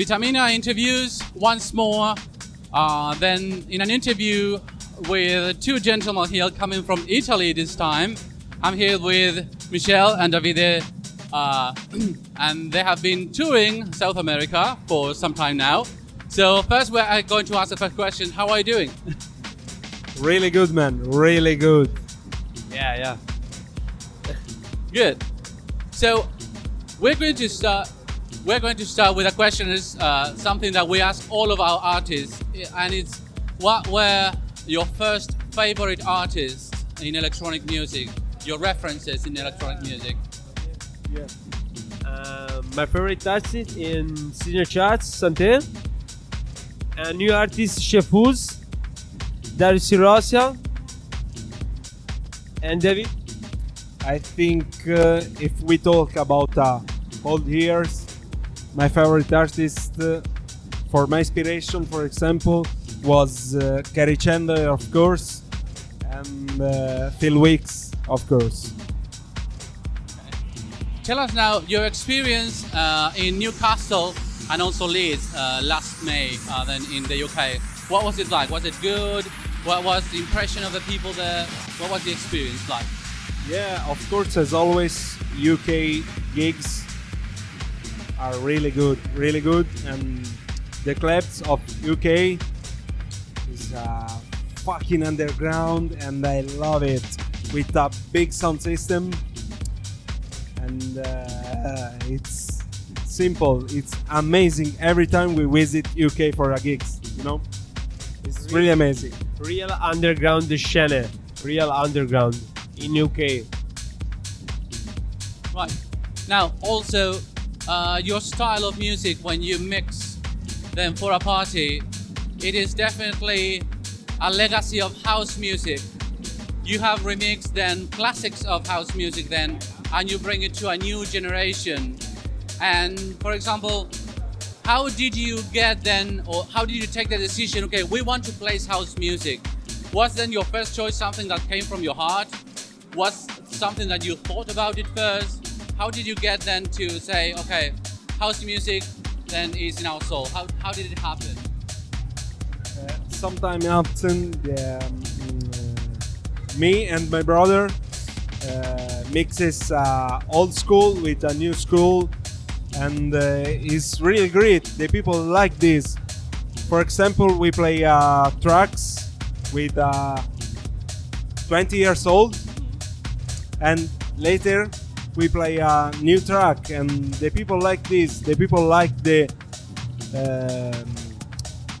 Vitamina interviews once more. Uh, then in an interview with two gentlemen here coming from Italy this time. I'm here with Michelle and Davide, uh, and they have been touring South America for some time now. So first we're going to ask the first question, how are you doing? Really good, man. Really good. Yeah, yeah. Good. So we're going to start. We're going to start with a question. Is uh, something that we ask all of our artists, and it's what were your first favorite artists in electronic music? Your references in electronic music? Yeah. Uh, my favorite artist in senior charts, Santé. A new artist, Chefuz, Darius Rosia, and David. I think uh, if we talk about uh, old years, my favorite artist uh, for my inspiration, for example, was uh, Chandler, of course, and uh, Phil Weeks, of course. Tell us now your experience uh, in Newcastle and also Leeds uh, last May, uh, then in the UK. What was it like? Was it good? What was the impression of the people there? What was the experience like? Yeah, of course, as always, UK gigs are really good, really good, and the clubs of UK is uh, fucking underground, and I love it with a big sound system, and uh, it's simple. It's amazing every time we visit UK for a gigs. You know, it's really amazing. Real underground the scene. Real underground in UK. Right. Now, also, uh, your style of music when you mix them for a party, it is definitely a legacy of house music. You have remixed then classics of house music then, and you bring it to a new generation. And for example, how did you get then, or how did you take the decision, okay, we want to play house music. Was then your first choice something that came from your heart? Was something that you thought about it first? How did you get then to say, okay, house music then is in our soul? How, how did it happen? Uh, sometime often, the, um, uh, me and my brother uh, mixes uh, old school with a new school, and uh, it's really great. The people like this. For example, we play uh, tracks with 20 years old, and later we play a new track, and the people like this. The people like the um,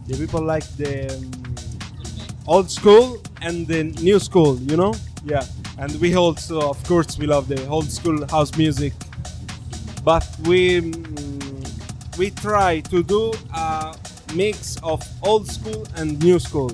the people like the um, old school and the new school, you know? Yeah. And we also, of course, we love the old school house music, but we mm, we try to do a mix of old school and new school.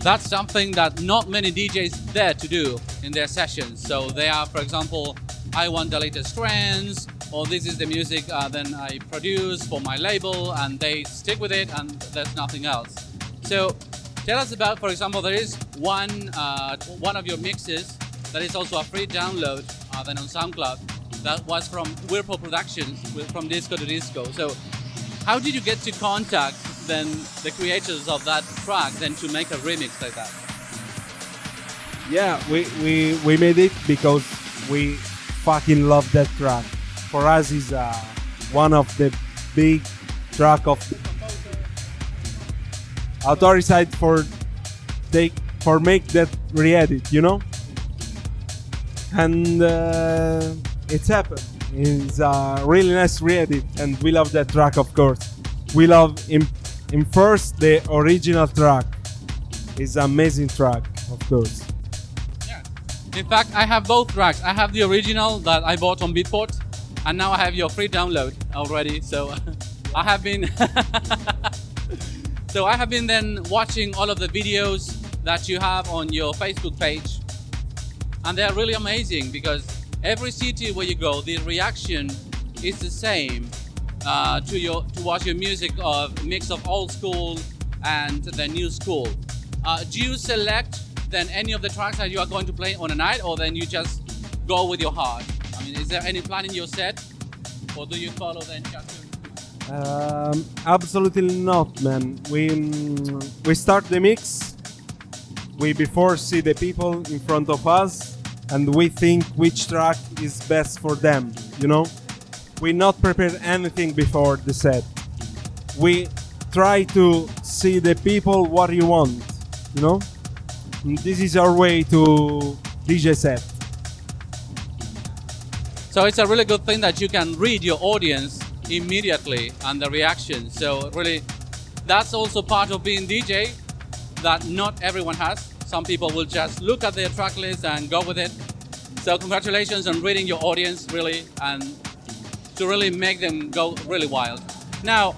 That's something that not many DJs dare to do in their sessions. So they are, for example, I want the latest trends, or this is the music uh, then I produce for my label, and they stick with it, and there's nothing else. So tell us about, for example, there is one uh, one of your mixes that is also a free download uh, then on SoundCloud that was from Whirlpool Productions from Disco to Disco. So how did you get to contact then the creators of that track then to make a remix like that? Yeah, we, we, we made it because we fucking love that track. For us, is uh, one of the big track of authority side for take for make that re-edit, you know. And uh, it's happened. It's a really nice re-edit, and we love that track, of course. We love in in first the original track. is amazing track, of course. In fact, I have both tracks. I have the original that I bought on Beatport, and now I have your free download already. So I have been, so I have been then watching all of the videos that you have on your Facebook page, and they're really amazing because every city where you go, the reaction is the same uh, to your to watch your music of mix of old school and the new school. Uh, do you select then any of the tracks that you are going to play on a night, or then you just go with your heart? I mean, is there any plan in your set or do you follow then cartoon? Um, absolutely not, man. We mm, we start the mix. We before see the people in front of us, and we think which track is best for them. You know, we not prepare anything before the set. We try to see the people what you want. You know, this is our way to DJ set. So it's a really good thing that you can read your audience immediately and the reaction. So really, that's also part of being DJ that not everyone has. Some people will just look at their track list and go with it. So congratulations on reading your audience really and to really make them go really wild. Now,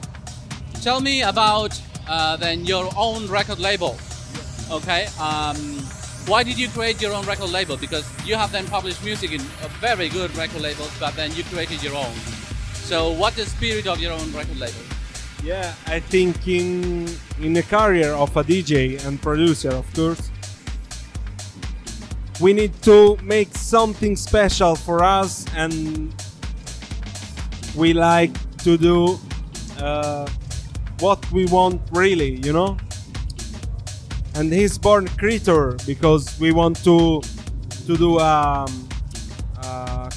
tell me about uh, then your own record label. Okay. Um, why did you create your own record label? Because you have then published music in a very good record labels, but then you created your own. So what the spirit of your own record label? Yeah, I think in in the career of a DJ and producer, of course, we need to make something special for us, and we like to do uh, what we want really, you know. And he's born creator because we want to to do um, uh,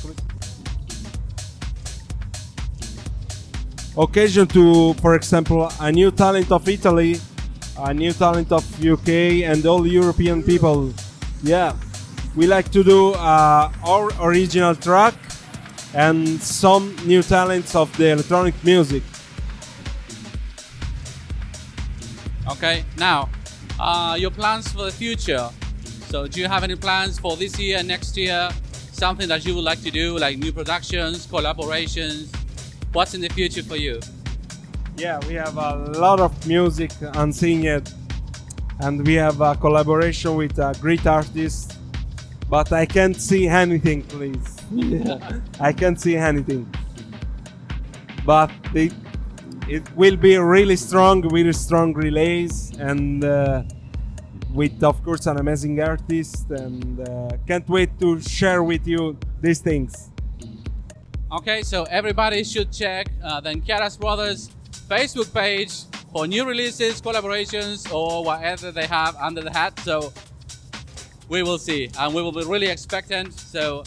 occasion to, for example, a new talent of Italy, a new talent of UK, and all European people. Yeah, we like to do uh, our original track and some new talents of the electronic music. Okay. Now, uh, your plans for the future. So do you have any plans for this year, next year? Something that you would like to do, like new productions, collaborations? What's in the future for you? Yeah, we have a lot of music unseen yet, and we have a collaboration with a great artist. But I can't see anything, please. I can't see anything. But it, it will be really strong, really strong relays, and uh, with of course an amazing artist, and uh, can't wait to share with you these things. Okay, so everybody should check uh, the Chiaras Brothers Facebook page for new releases, collaborations, or whatever they have under the hat. So we will see, and we will be really expectant. So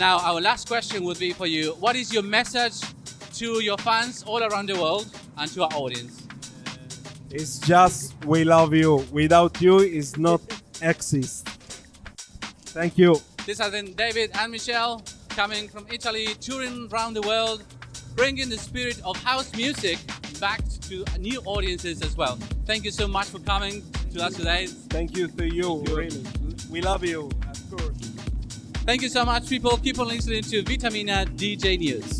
now our last question would be for you: What is your message to your fans all around the world and to our audience? Uh, it's just we love you. Without you, it's not exist. Thank you. This has been David and Michelle coming from Italy, touring around the world, bringing the spirit of house music back to new audiences as well. Thank you so much for coming to us today. Thank you to you. Really, we love you. Thank you so much, people. Keep on listening to Vitamina DJ News.